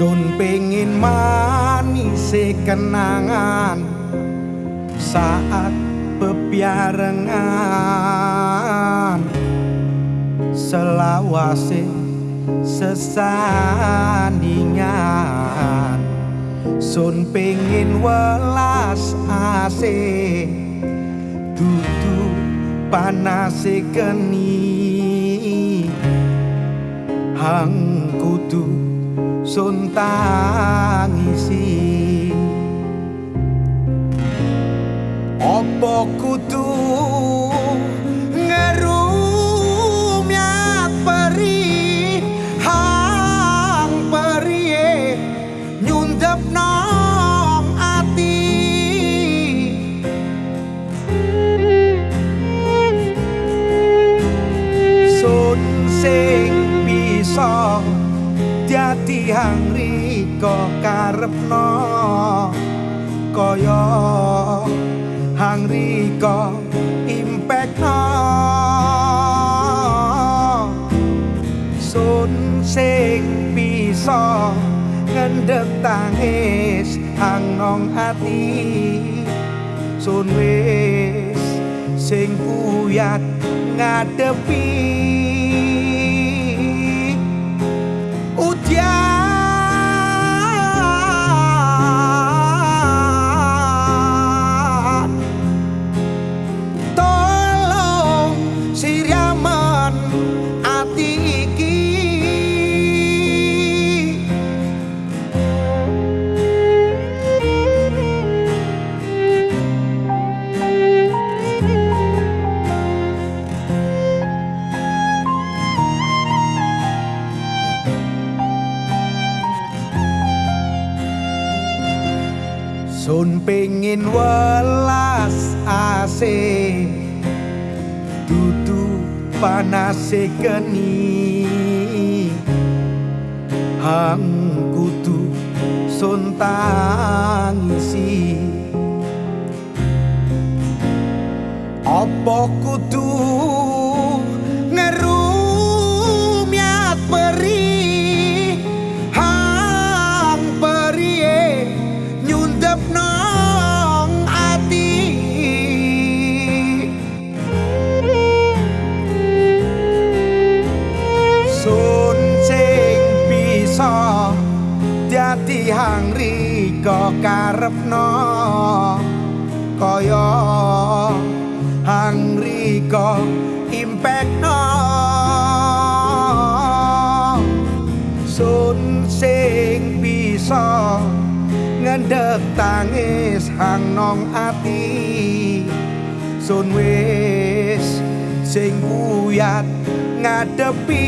Sun pengin manis kenangan saat bepiarengan selawase sesandingan Sun pengin welas ase dudu panase keni hang kudu sun tangisi opo kudu dadi hang riko karepno kaya hang riko impekno sun sing bisa ngendek tangis hang nong ati. Sun wis sing kuyat ngadepi o diabo. Sun pengin welas ase Dudu panase geni. Hang kudu sun tangisi. Apa kudu dadi hang riko karepno. Kaya hang riko impekno. Sun sing bisa ngendek tangis hang nong ati. Sun wis sing kuyat ngadepi